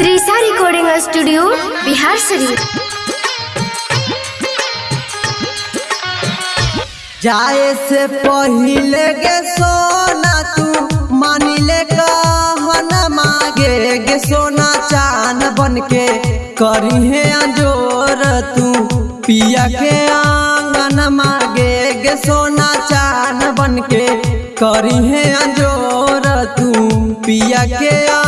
Recording studio, Bihar Sharif जाए से पहिले गे सोना तू मानिले कहन मागे, गे सोना चान बन के करी है अंजोर तू। पिया के आँगन मागे, गे सोना चान बन के करी है अंजोर तू। पिया के आँगन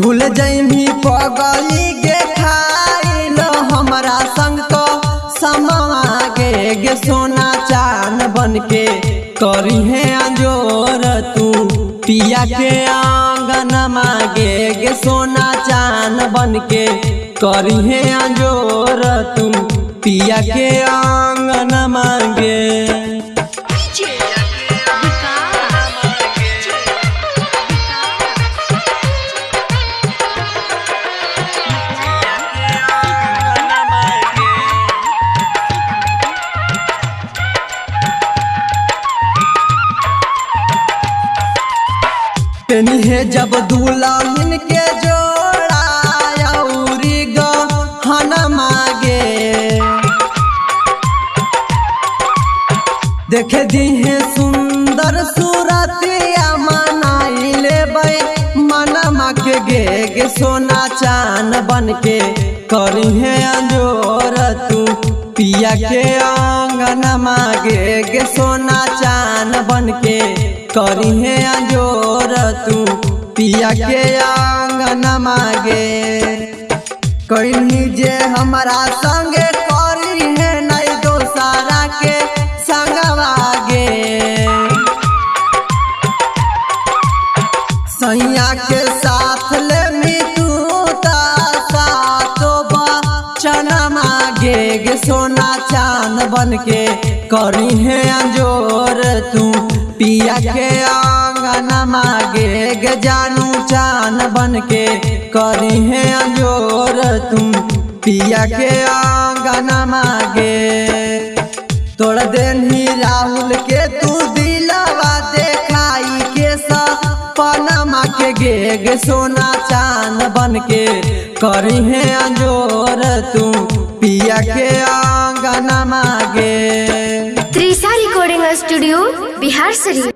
भूल जैमी पगली गे खाइल। हमरा संग तो समागे गे सोना चान बन के करी है अंजोर। तू पिया के आँगन मागे गे सोना चान बन के करी है अंजोर। तू पिया के आँगन मागे। जब दुल्हन के जोड़ा मागे। देखे दी सुंदर सूरतिया मनाई लेबै मनमा गे गे सोना चान बन के करी अंजोर तू, पिया के आँगन मागे गे सोना चान बन के करी है अंजोर तू, पिया के आँगन मागे। कहीं जे हमारा संगे करी है नहीं दोसारा के संगवागे सैया के साथ ले मागे। सोना चाँद बन के करी है अंजोर तू। के आँगन मागे, गे जानू चान बन के करी है अंजोर तुम। पिया के आँगन मागे, तोड़ देनी राहुल के तू दिलवा देखाई के सपनमा के गे गे सोना चाँद बन के करी है अंजोर तू पिया के आँगन मागे। Trisha recording studio, Bihar Sharif